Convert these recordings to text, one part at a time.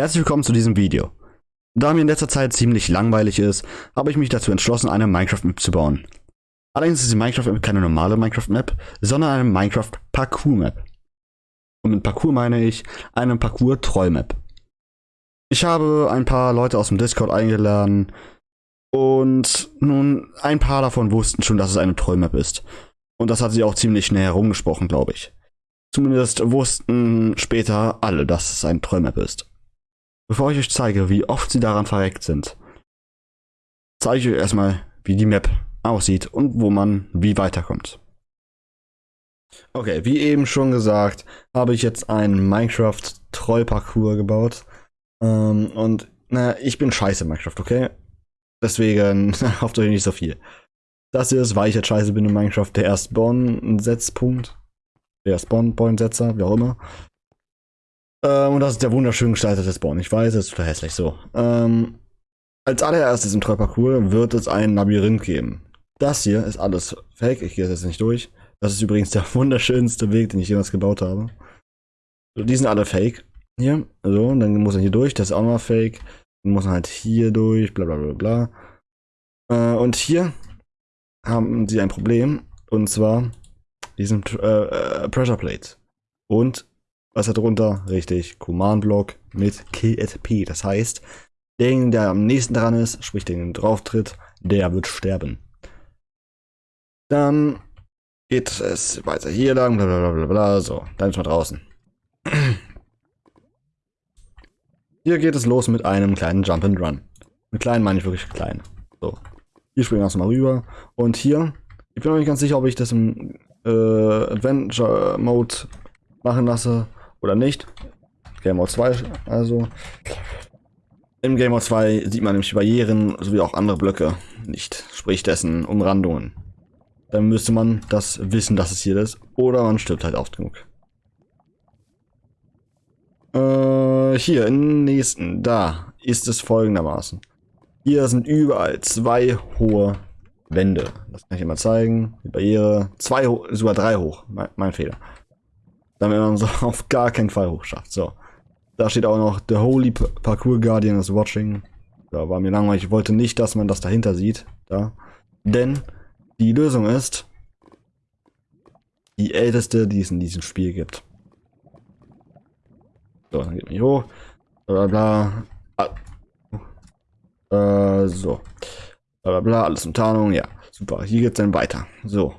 Herzlich willkommen zu diesem Video. Da mir in letzter Zeit ziemlich langweilig ist, habe ich mich dazu entschlossen, eine Minecraft-Map zu bauen. Allerdings ist die Minecraft-Map keine normale Minecraft-Map, sondern eine Minecraft-Parcours-Map. Und mit Parcours meine ich eine Parcours-Troll-Map. Ich habe ein paar Leute aus dem Discord eingeladen und nun ein paar davon wussten schon, dass es eine Troll-Map ist. Und das hat sie auch ziemlich schnell herumgesprochen, glaube ich. Zumindest wussten später alle, dass es eine Troll-Map ist. Bevor ich euch zeige, wie oft sie daran verreckt sind, zeige ich euch erstmal, wie die Map aussieht und wo man wie weiterkommt. Okay, wie eben schon gesagt, habe ich jetzt einen Minecraft-Troll-Parcours gebaut. Ähm, und naja, ich bin scheiße in Minecraft, okay? Deswegen hofft euch nicht so viel. Das hier ist, weil ich jetzt scheiße bin in Minecraft, der Spawn-Setzpunkt. Der Spawn-Point-Setzer, wie auch immer. Ähm, und das ist der wunderschön gestaltete Spawn. Ich weiß, es ist total hässlich so. Ähm, als allererstes im Trollparcours wird es ein Labyrinth geben. Das hier ist alles fake. Ich gehe jetzt nicht durch. Das ist übrigens der wunderschönste Weg, den ich jemals gebaut habe. Die sind alle fake. Hier. So, und dann muss er hier durch. Das ist auch noch fake. Dann muss man halt hier durch. Bla bla bla bla. Äh, und hier haben sie ein Problem. Und zwar diesen äh, äh, Pressure Plate. Und was hat drunter? Richtig, Command-Block mit KSP. Das heißt, derjenige, der am nächsten dran ist, sprich den drauf tritt, der wird sterben. Dann geht es weiter hier lang, bla bla bla bla, so, dann ist man draußen. Hier geht es los mit einem kleinen Jump and Run. Mit klein meine ich wirklich klein. So, hier springen wir erstmal rüber. Und hier, ich bin noch nicht ganz sicher, ob ich das im äh, Adventure Mode machen lasse oder nicht. Game Mode 2 also. Im Game Mode 2 sieht man nämlich Barrieren sowie auch andere Blöcke nicht, sprich dessen Umrandungen. Dann müsste man das wissen, dass es hier ist, oder man stirbt halt oft genug. Äh, hier, im nächsten, da ist es folgendermaßen. Hier sind überall zwei hohe Wände. Das kann ich immer zeigen. Die Barriere, zwei, sogar drei hoch. Mein, mein Fehler. Damit man so auf gar keinen Fall hochschafft. So. Da steht auch noch The Holy Parkour Guardian is watching. Da war mir langweilig. Ich wollte nicht, dass man das dahinter sieht. Da. Denn die Lösung ist die älteste, die es in diesem Spiel gibt. So, dann geht man hier hoch. Bla bla. bla. Ah. Äh, so. Bla bla bla. Alles in Tarnung. Ja, super. Hier geht's dann weiter. So.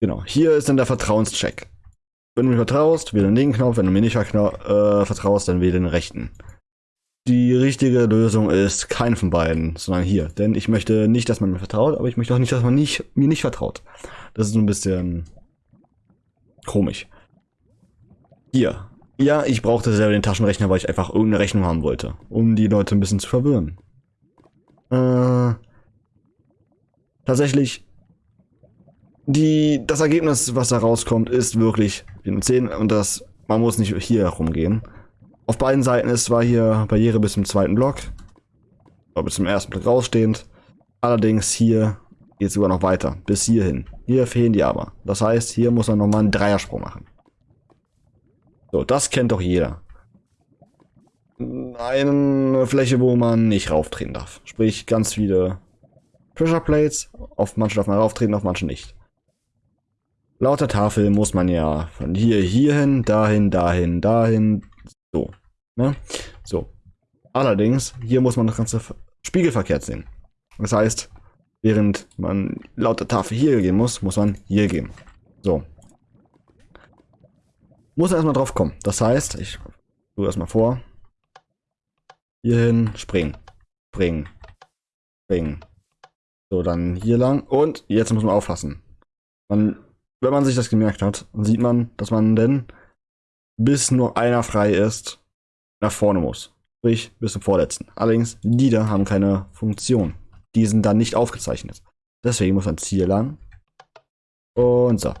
Genau. Hier ist dann der Vertrauenscheck. Wenn du mir vertraust, wähle den linken Knopf. Wenn du mir nicht äh, vertraust, dann wähle den rechten. Die richtige Lösung ist keine von beiden, sondern hier. Denn ich möchte nicht, dass man mir vertraut, aber ich möchte auch nicht, dass man nicht, mir nicht vertraut. Das ist ein bisschen komisch. Hier. Ja, ich brauchte selber den Taschenrechner, weil ich einfach irgendeine Rechnung haben wollte, um die Leute ein bisschen zu verwirren. Äh, tatsächlich die, das Ergebnis, was da rauskommt, ist wirklich 10 und das, man muss nicht hier rumgehen. Auf beiden Seiten ist zwar hier Barriere bis zum zweiten Block, oder bis zum ersten Block rausstehend. Allerdings hier geht es sogar noch weiter, bis hierhin. Hier fehlen die aber. Das heißt, hier muss man nochmal einen Dreiersprung machen. So, das kennt doch jeder. Eine Fläche, wo man nicht rauftreten darf. Sprich, ganz viele Pressure Plates. Auf manche darf man rauftreten, auf manche nicht. Laut der Tafel muss man ja von hier, hierhin, dahin, dahin, dahin, so. Ne? So. Allerdings, hier muss man das Ganze spiegelverkehrt sehen. Das heißt, während man laut der Tafel hier gehen muss, muss man hier gehen. So. Muss erstmal drauf kommen. Das heißt, ich tue erstmal vor. Hierhin, springen. Springen. Springen. So, dann hier lang. Und jetzt muss man aufpassen. Man wenn man sich das gemerkt hat, sieht man, dass man denn bis nur einer frei ist, nach vorne muss. Sprich, bis zum vorletzten. Allerdings, die da haben keine Funktion. Die sind dann nicht aufgezeichnet. Deswegen muss man Ziel lang. Und so.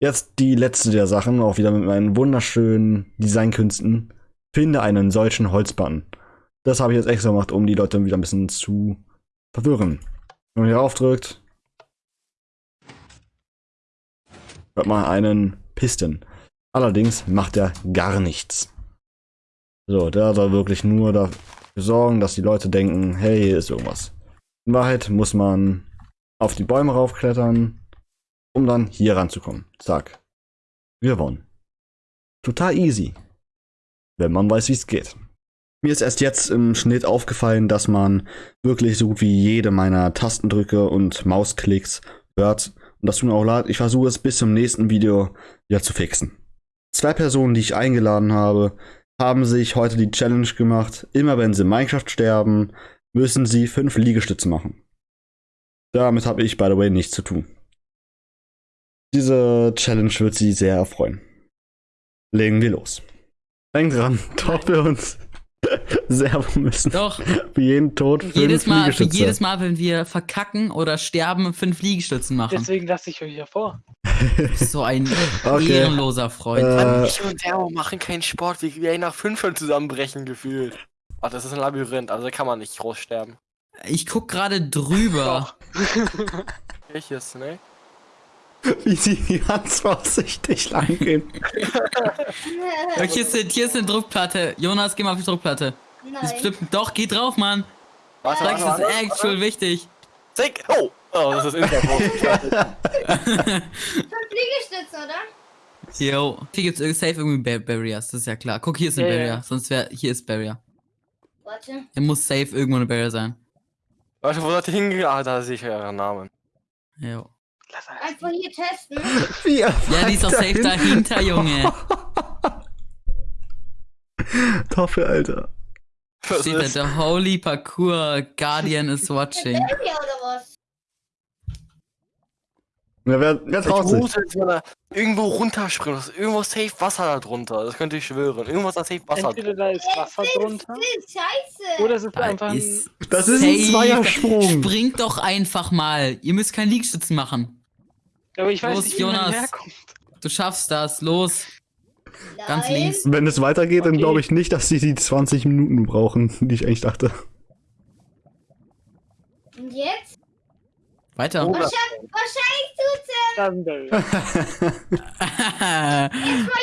Jetzt die letzte der Sachen, auch wieder mit meinen wunderschönen Designkünsten. Finde einen solchen Holzbutton. Das habe ich jetzt extra gemacht, um die Leute wieder ein bisschen zu verwirren. Wenn man hier aufdrückt, hört man einen Piston. Allerdings macht er gar nichts. So, der soll wirklich nur dafür sorgen, dass die Leute denken, hey, hier ist irgendwas. In Wahrheit muss man auf die Bäume raufklettern, um dann hier ranzukommen. Zack. Gewonnen. Total easy. Wenn man weiß, wie es geht. Mir ist erst jetzt im Schnitt aufgefallen, dass man wirklich so gut wie jede meiner Tastendrücke und Mausklicks hört. Und das tut mir auch leid. Ich versuche es bis zum nächsten Video wieder zu fixen. Zwei Personen, die ich eingeladen habe, haben sich heute die Challenge gemacht. Immer wenn sie in Minecraft sterben, müssen sie fünf Liegestütze machen. Damit habe ich, by the way, nichts zu tun. Diese Challenge wird sie sehr erfreuen. Legen wir los. Denk dran, doch wir uns Servo müssen. Doch. Für jeden Tod fünf Jedes Mal, für Liegestütze. jedes Mal, wenn wir verkacken oder sterben, fünf Liegestützen machen. Deswegen lasse ich euch ja vor. So ein Okay. ehrenloser Freund. Äh, Ich und Servo machen keinen Sport, wie wir nach fünf schon zusammenbrechen gefühlt. Ach, das ist ein Labyrinth, also da kann man nicht groß sterben. Ich guck gerade drüber. Welches, ne? wie sie ganz vorsichtig lang gehen. Hier, ist, hier ist eine Druckplatte. Jonas, geh mal auf die Druckplatte. Nein. bestimmt, doch, geh drauf, Mann. Warte, Sag, warte, das warte. ist actual wichtig. Zick! Oh! Oh, das ist Interpol. Fünf Liegestütze, oder? Yo. Hier gibt's safe irgendwie Bar Barriers, das ist ja klar. Guck, hier ist eine ja. Barrier. Sonst wäre, hier ist Barrier. Warte. Hier muss safe irgendwo eine Barrier sein. Warte, wo seid ihr hingegangen? Ah, da sehe ich euren Namen. Jo. Lass alles. Einfach hier testen. Wie Ja, die ist doch safe dahinter, Junge. Toffe, Alter. Was Steht da, the holy parkour guardian is watching. Area oder was? Ja, wer, wer Ich traut sich? muss jetzt mal irgendwo runterspringen. Das ist irgendwo safe Wasser da drunter. Das könnte ich schwören. Irgendwas da safe Wasser Entweder drunter. da ist Wasser drunter Das ist scheiße. oder es ist Da einfach ein. ist Das ist ein Zweiersprung. Springt doch einfach mal. Ihr müsst keinen Liegestützen machen. Aber ich weiß Los, nicht, wie man Jonas. herkommt. Du schaffst das. Los. Ganz Nein. links. Wenn es weitergeht, dann Okay. glaube ich nicht, dass sie die 20 Minuten brauchen, die ich eigentlich dachte. Und jetzt? Weiter. Oh, Wahrscheinlich, wahrscheinlich tut's wir.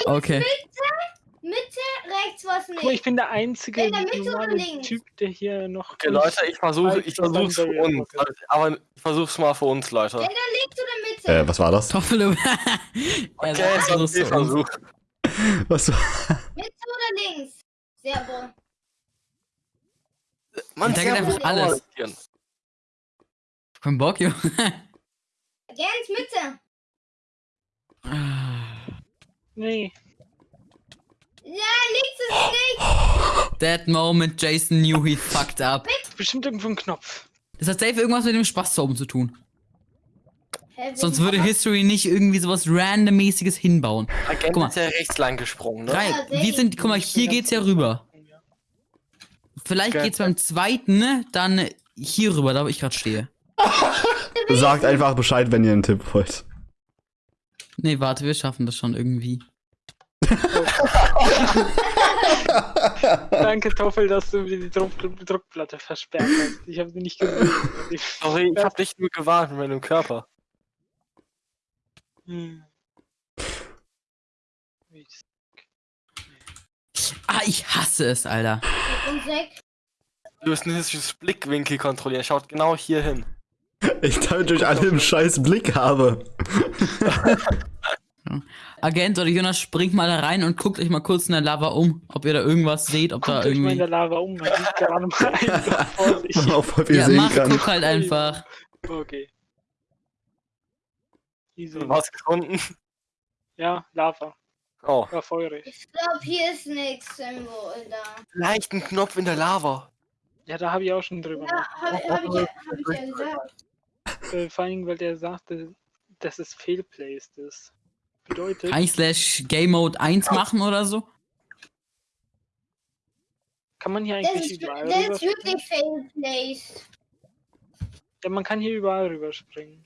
okay. Was Guck mal, ich nicht. bin der einzige In der Mitte? Typ, der hier noch. Okay, Leute, ich versuche, ich versuch's für uns. Aber ich versuch's mal für uns, Leute. Entweder links oder Mitte. äh, was war das? Toffel. Okay, das jetzt so uns. versucht. Was war? Mitte oder links? Sehr wohl. Man, Servo, einfach alles. Kein Bock, Junge. Ganz Mitte. Nee. Ja, links ist nicht. That moment Jason knew he fucked up. Bestimmt irgendwo ein Knopf. Das hat safe irgendwas mit dem Spaßzauben zu tun. Hä, Sonst würde was? History nicht irgendwie sowas randommäßiges hinbauen. Agent Guck mal. ist ja rechts lang gesprungen, ne? Drei. Ja, Wir sind, guck mal, hier geht's ja rüber. Vielleicht Okay. geht's beim zweiten, ne, dann hier rüber, da wo ich gerade stehe. Sagt einfach Bescheid, wenn ihr einen Tipp wollt. Nee, warte, wir schaffen das schon irgendwie. Danke, Toffel, dass du mir die Druck Druckplatte versperrt hast. Ich habe sie nicht gesehen. Sorry, ich hab dich nur gewarnt mit meinem Körper. Hm. Ah, ich hasse es, Alter. Du müsst nicht das Blickwinkel kontrollieren. Schaut genau hier hin. Ich damit euch alle im scheiß Blick habe. Agent oder Jonas, springt mal da rein und guckt euch mal kurz in der Lava um, ob ihr da irgendwas seht, ob da Guckt euch mal in irgendwie. der Lava um, man sieht gerade mal einfach vor sich. Man auch voll viel Ja, sehen mach, kann. guck halt einfach. Okay. Easy. Was gefunden? Ja, Lava. Oh. War feurig. Ich glaube, hier ist nichts irgendwo da. Vielleicht ein Knopf in der Lava. Ja, da habe ich auch schon drüber Ja, habe hab ich, ja- hab ich ja gesagt. nachgedacht. Äh, vor allem, weil der sagte, dass es failplaced ist. Bedeutet, I slash Game Mode 1 machen oder so? kann man hier Das eigentlich ist, überall das ist wirklich fail place. Ja, man kann hier überall rüberspringen.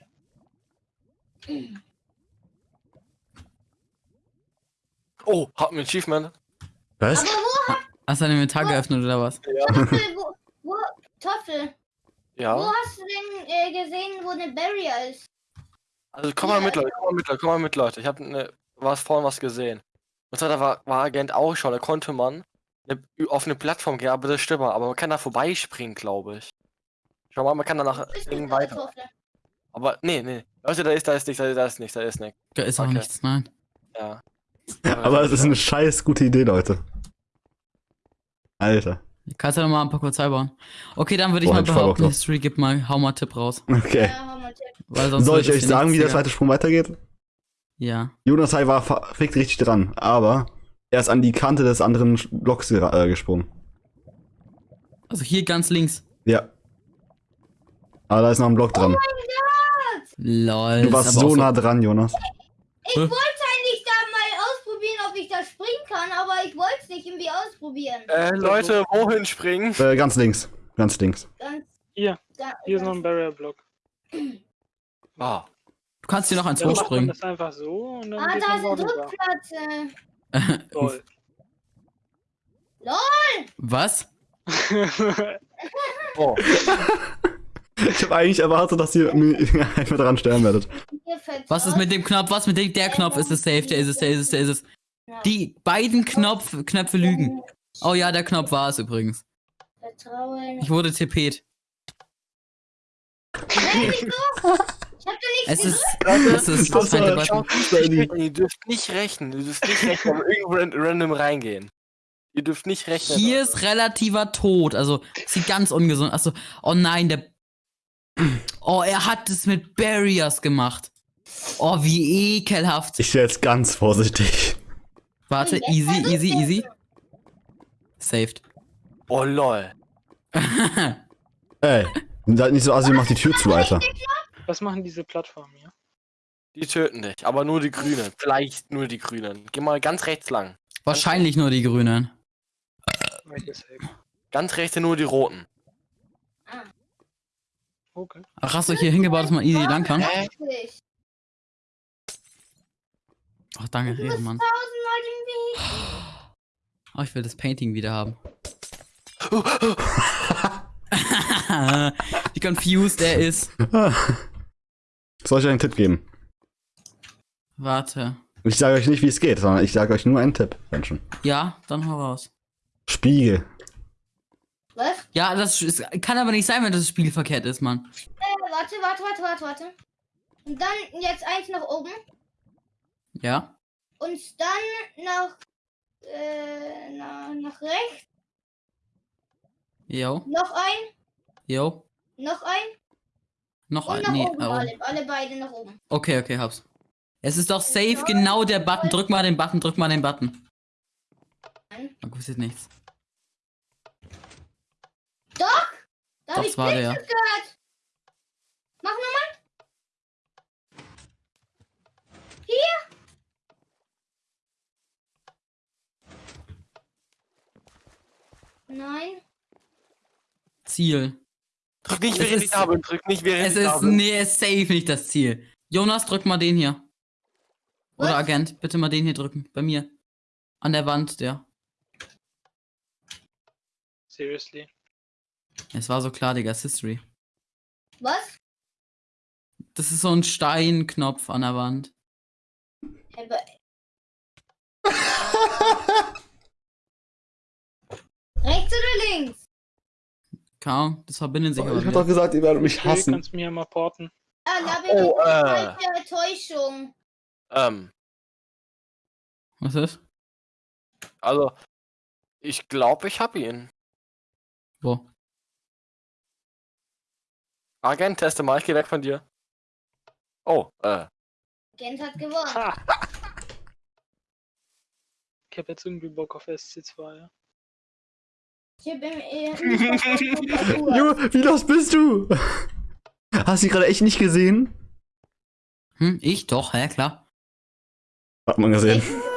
Oh, hat ein Achievement. Was? Aber wo, Hast du dein Inventar geöffnet oder was? Toffel, wo, wo, Toffel, wo Ja. hast du denn äh, gesehen, wo eine Barrier ist? Also komm mal mit, Leute. Komm mal mit, Leute. Komm mal mit, Leute. Ich hab ne, was vorhin was gesehen. Und zwar da war, war Agent auch schon. Da konnte man eine, auf eine Plattform gehen, aber das stimmt, aber man kann da vorbeispringen, glaube ich. Schau mal, man kann danach irgendwie weiter. Aber nee, nee. Leute, da ist, da ist nichts, da ist nichts, da ist nichts. Da ist auch Okay. nichts, nein. Ja. Aber es ist eine scheiß gute Idee, Leute. Alter. Kannst du noch mal ein paar kurz bauen. Okay, dann würde ich Boah, mal behaupten, drauf. History, gib mal, hau mal Tipp raus. Okay. Ja. Weil sonst Soll ich euch sagen, wie der zweite Sprung weitergeht? Ja. Jonas Hai war verfickt richtig dran, aber er ist an die Kante des anderen Blocks äh, gesprungen. Also hier ganz links. Ja. Aber da ist noch ein Block dran. Lol. du warst so nah dran, Jonas. Ich Hä? wollte eigentlich da mal ausprobieren, ob ich da springen kann, aber ich wollte es nicht irgendwie ausprobieren. Äh, Leute, wohin springen? Äh, ganz links. Ganz links. Ganz, Hier, ga- hier ist noch ein Barrier-Block. Ah. Du kannst hier noch eins Dann macht man hochspringen. das einfach so und dann Ah, geht da eine darüber. Druckplatte. Toll. Was? Oh. Ich habe eigentlich erwartet, dass ihr mir einfach dran sterben werdet. Was ist mit dem Knopf? Was mit dem? Der Knopf ist es safe. Der ist es, der ist es, der ist es. Die beiden Knopf, Knöpfe lügen. Oh ja, der Knopf war es übrigens. Vertrauen. Ich wurde tippet. Hey, wieso? Ich hab da Es nichts ist, es ist Das feinde war- Button. Ihr dürft nicht rechnen, ihr dürft nicht rechnen, irgendwo ran- random reingehen. Ihr dürft nicht rechnen. Hier ist relativer Tod. Also, sieht ganz ungesund. Achso, oh nein, der. Oh, er hat es mit Barriers gemacht. Oh, wie ekelhaft. Ich wäre jetzt ganz vorsichtig. Warte, easy, easy, easy. Saved. Oh lol. Ey, seid nicht so assi, mach die Tür zu, Alter. Was machen diese Plattformen hier? Die töten dich, aber nur die Grünen. Vielleicht nur die Grünen. Geh mal ganz rechts lang. Wahrscheinlich nur die Grünen. Ganz rechts nur die Roten. Okay. Ach, hast du hier hingebaut, dass man easy lang kann? Ach, danke, Ehrenmann. Oh, ich will das Painting wieder haben. Wie confused er ist. Soll ich euch einen Tipp geben? Warte. Ich sage euch nicht, wie es geht, sondern ich sage euch nur einen Tipp, Menschen. Ja, dann hau raus. Spiegel. Was? Ja, das ist, kann aber nicht sein, wenn das Spiel verkehrt ist, Mann. Äh, warte, warte, warte, warte, warte. Und dann jetzt eins nach oben. Ja? Und dann nach, äh, nach, nach rechts. Jo, Noch ein. jo. Noch ein. Noch ein. Nee, oben. oh. Alle, alle beide nach oben. Okay, okay, hab's. Es ist doch safe genau der Button. Drück mal den Button, drück mal den Button. Nein. Da passiert nichts. Da hab Doch, ich es war der. Gehört. Mach nochmal. Hier. Nein. Ziel. Drück nicht, Es während ich da bin. Drück nicht, während Es ich da ist, bin. nee, es ist safe nicht das Ziel. Jonas, drück mal den hier. Oder Was? Agent, bitte mal den hier drücken. Bei mir. An der Wand, der. Seriously. Es war so klar, Digga, es ist History. Was? Das ist so ein Steinknopf an der Wand. Rechts oder links? Kaum, das verbinden sich aber Ich hab doch gesagt, ihr werdet mich Okay, hassen. kannst du mir ja mal porten. Ah, Labyrinth Oh, äh. Täuschung. Ähm, Was ist? also, ich glaube, ich hab ihn. Wo? Agent, teste mal, ich geh weg von dir. Oh, äh. Gent hat gewonnen. Ich hab jetzt irgendwie Bock auf SC2, ja. Ich hab im. Jo, wie los bist du? Hast du die gerade echt nicht gesehen? Hm, ich doch, hä, klar. Hat man gesehen. Ich